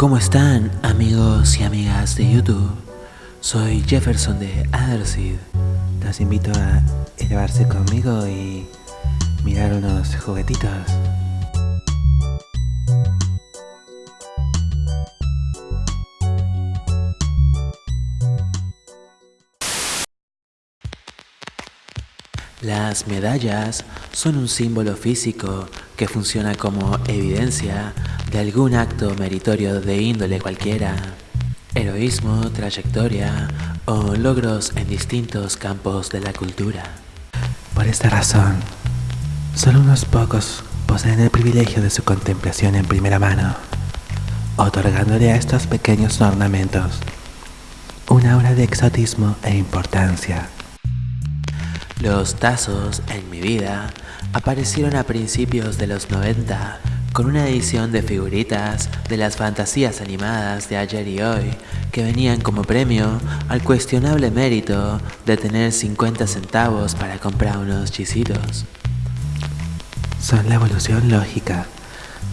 ¿Cómo están amigos y amigas de YouTube? Soy Jefferson de Adderseed. Los invito a elevarse conmigo y mirar unos juguetitos. Las medallas son un símbolo físico que funciona como evidencia de algún acto meritorio de índole cualquiera, heroísmo, trayectoria o logros en distintos campos de la cultura. Por esta razón, solo unos pocos poseen el privilegio de su contemplación en primera mano, otorgándole a estos pequeños ornamentos una aura de exotismo e importancia. Los tazos en mi vida aparecieron a principios de los 90 con una edición de figuritas de las fantasías animadas de ayer y hoy que venían como premio al cuestionable mérito de tener 50 centavos para comprar unos chisitos. Son la evolución lógica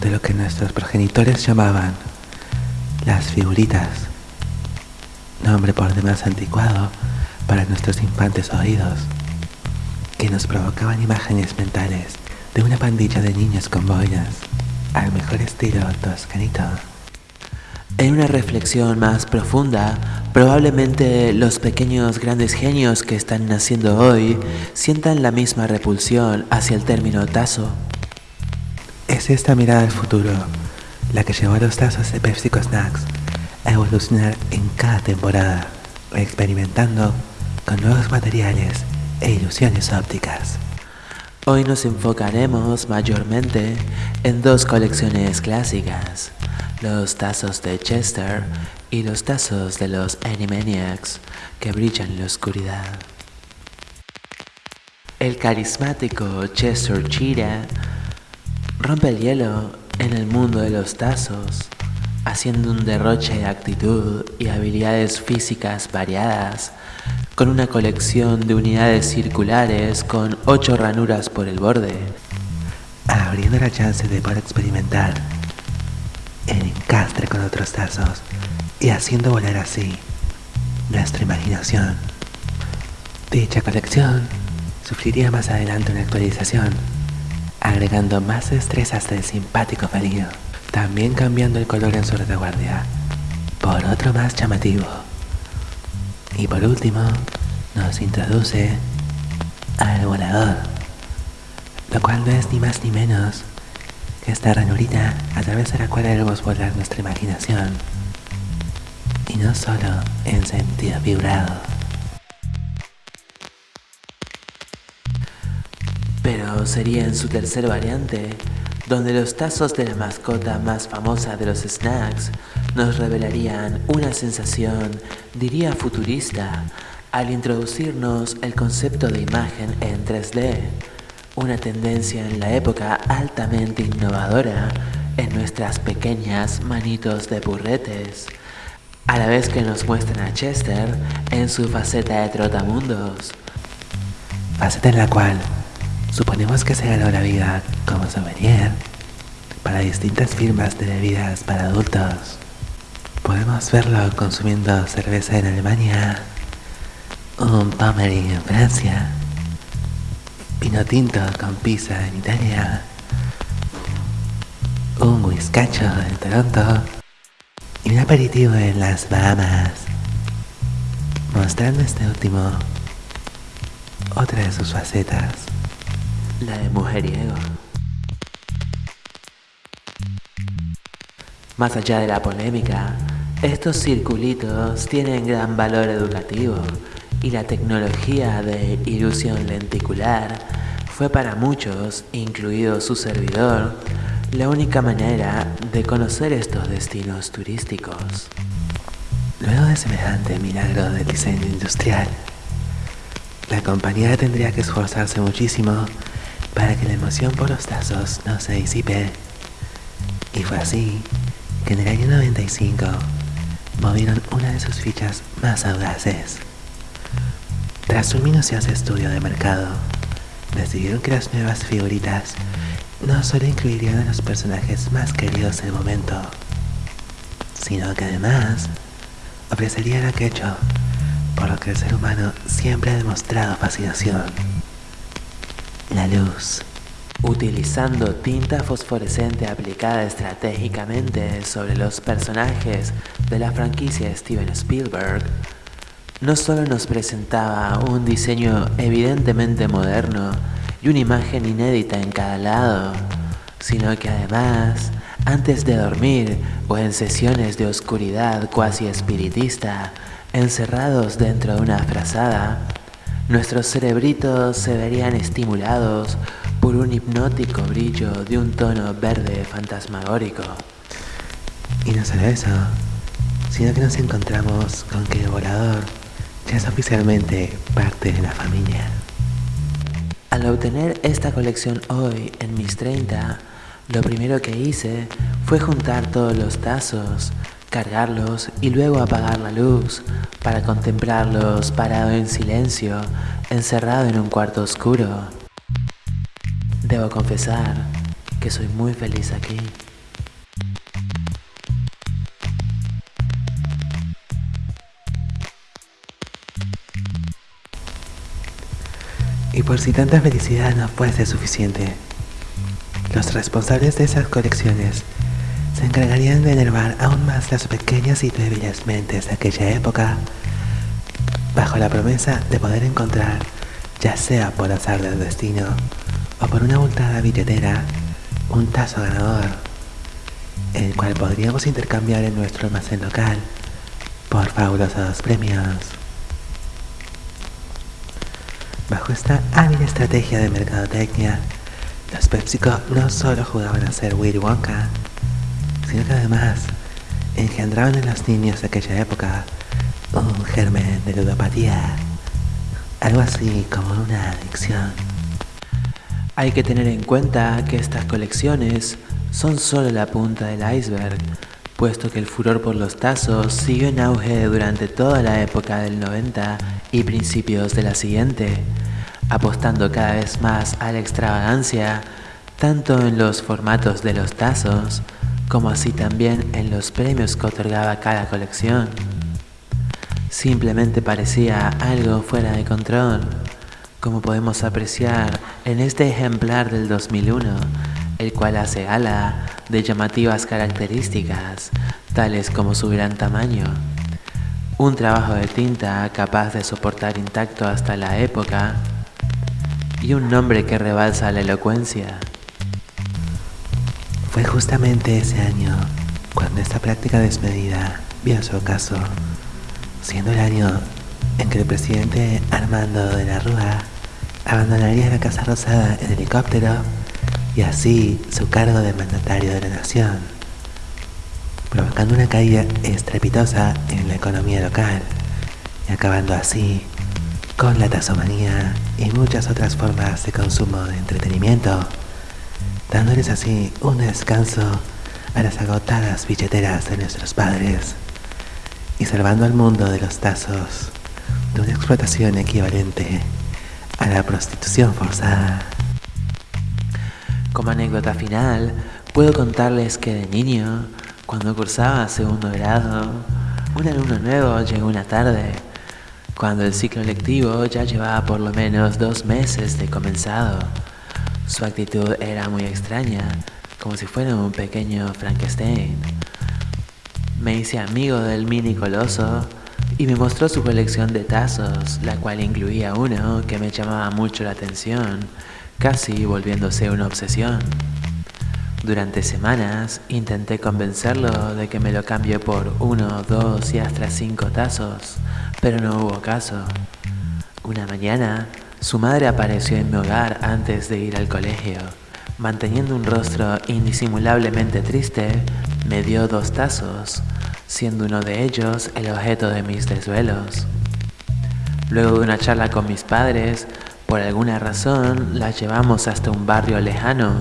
de lo que nuestros progenitores llamaban las figuritas, nombre por demás anticuado para nuestros infantes oídos que nos provocaban imágenes mentales de una pandilla de niños con boinas, al mejor estilo toscanito. En una reflexión más profunda, probablemente los pequeños grandes genios que están naciendo hoy sientan la misma repulsión hacia el término tazo. Es esta mirada al futuro la que llevó a los tazos de PepsiCo Snacks a evolucionar en cada temporada, experimentando con nuevos materiales e ilusiones ópticas. Hoy nos enfocaremos mayormente en dos colecciones clásicas, los tazos de Chester y los tazos de los Animaniacs que brillan en la oscuridad. El carismático Chester Cheetah rompe el hielo en el mundo de los tazos, haciendo un derroche de actitud y habilidades físicas variadas con una colección de unidades circulares con ocho ranuras por el borde, abriendo la chance de poder experimentar el encastre con otros tazos y haciendo volar así nuestra imaginación. Dicha colección sufriría más adelante una actualización, agregando más destrezas del simpático felino, también cambiando el color en su retaguardia por otro más llamativo. Y por último, nos introduce al volador, lo cual no es ni más ni menos que esta ranurita a través de la cual debemos volar nuestra imaginación, y no solo en sentido vibrado. Pero sería en su tercer variante, donde los tazos de la mascota más famosa de los snacks nos revelarían una sensación, diría futurista, al introducirnos el concepto de imagen en 3D, una tendencia en la época altamente innovadora en nuestras pequeñas manitos de burretes, a la vez que nos muestran a Chester en su faceta de trotamundos, faceta en la cual suponemos que se ganó la vida como sommelier para distintas firmas de bebidas para adultos. Podemos verlo consumiendo cerveza en Alemania, un Pommery en Francia, vino tinto con pizza en Italia, un whiskacho en Toronto y un aperitivo en las Bahamas, mostrando este último otra de sus facetas, la de mujeriego. Más allá de la polémica, estos circulitos tienen gran valor educativo y la tecnología de ilusión lenticular fue para muchos, incluido su servidor, la única manera de conocer estos destinos turísticos. Luego de semejante milagro del diseño industrial, la compañía tendría que esforzarse muchísimo para que la emoción por los tazos no se disipe. Y fue así que en el año 95 movieron una de sus fichas más audaces. Tras un minucioso estudio de mercado, decidieron que las nuevas figuritas no solo incluirían a los personajes más queridos del momento, sino que además ofrecerían aquello por lo que el ser humano siempre ha demostrado fascinación, la luz. Utilizando tinta fosforescente aplicada estratégicamente sobre los personajes de la franquicia Steven Spielberg, no solo nos presentaba un diseño evidentemente moderno y una imagen inédita en cada lado, sino que además, antes de dormir o en sesiones de oscuridad cuasi espiritista, encerrados dentro de una frazada, nuestros cerebritos se verían estimulados por un hipnótico brillo de un tono verde fantasmagórico. Y no solo eso, sino que nos encontramos con que el volador ya es oficialmente parte de la familia. Al obtener esta colección hoy en mis 30, lo primero que hice fue juntar todos los tazos, cargarlos y luego apagar la luz para contemplarlos parado en silencio, encerrado en un cuarto oscuro. Debo confesar que soy muy feliz aquí. Y por si tanta felicidad no fuese suficiente, los responsables de esas colecciones se encargarían de enervar aún más las pequeñas y débiles mentes de aquella época, bajo la promesa de poder encontrar, ya sea por azar del destino o por una abultada billetera, un tazo ganador, el cual podríamos intercambiar en nuestro almacén local por fabulosos premios. Bajo esta hábil estrategia de mercadotecnia, los PepsiCo no solo jugaban a ser Willy Wonka, sino que además engendraban en los niños de aquella época un germen de ludopatía, algo así como una adicción. Hay que tener en cuenta que estas colecciones son solo la punta del iceberg, puesto que el furor por los tazos siguió en auge durante toda la época del 90 y principios de la siguiente apostando cada vez más a la extravagancia, tanto en los formatos de los tazos, como así también en los premios que otorgaba cada colección. Simplemente parecía algo fuera de control, como podemos apreciar en este ejemplar del 2001, el cual hace gala de llamativas características, tales como su gran tamaño, un trabajo de tinta capaz de soportar intacto hasta la época, y un nombre que rebalsa la elocuencia. Fue justamente ese año cuando esta práctica desmedida vio su ocaso, siendo el año en que el presidente Armando de la Rúa abandonaría la Casa Rosada en helicóptero y así su cargo de mandatario de la nación, provocando una caída estrepitosa en la economía local y acabando así con la tazomanía y muchas otras formas de consumo de entretenimiento, dándoles así un descanso a las agotadas billeteras de nuestros padres y salvando al mundo de los tazos de una explotación equivalente a la prostitución forzada. Como anécdota final, puedo contarles que de niño, cuando cursaba segundo grado, un alumno nuevo llegó una tarde cuando el ciclo lectivo ya llevaba por lo menos dos meses de comenzado. Su actitud era muy extraña, como si fuera un pequeño Frankenstein. Me hice amigo del mini coloso y me mostró su colección de tazos, la cual incluía uno que me llamaba mucho la atención, casi volviéndose una obsesión. Durante semanas intenté convencerlo de que me lo cambie por uno, dos y hasta cinco tazos, pero no hubo caso. Una mañana, su madre apareció en mi hogar antes de ir al colegio. Manteniendo un rostro indisimulablemente triste, me dio dos tazos, siendo uno de ellos el objeto de mis desvelos. Luego de una charla con mis padres, por alguna razón la llevamos hasta un barrio lejano,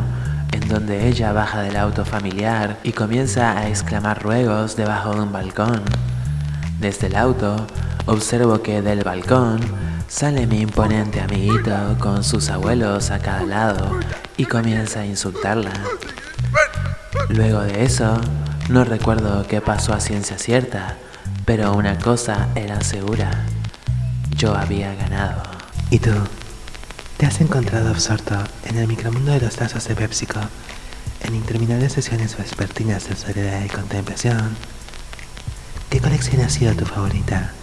en donde ella baja del auto familiar y comienza a exclamar ruegos debajo de un balcón. Desde el auto Observo que del balcón sale mi imponente amiguito con sus abuelos a cada lado y comienza a insultarla. Luego de eso, No recuerdo qué pasó a ciencia cierta, pero una cosa era segura. Yo había ganado. ¿Y tú? ¿Te has encontrado absorto en el micromundo de los tazos de PepsiCo, en interminables sesiones vespertinas de soledad y contemplación? ¿Qué colección ha sido tu favorita?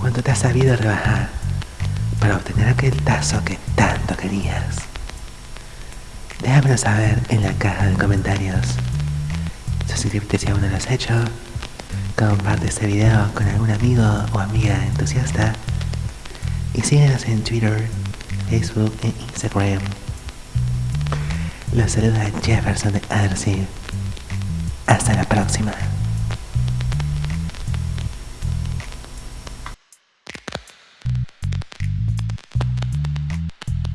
¿Cuánto te has sabido rebajar para obtener aquel tazo que tanto querías? Déjamelo saber en la caja de comentarios. Suscríbete si aún no lo has hecho. Comparte este video con algún amigo o amiga entusiasta. Y síguenos en Twitter, Facebook e Instagram. Los saluda Jefferson de Hasta la próxima.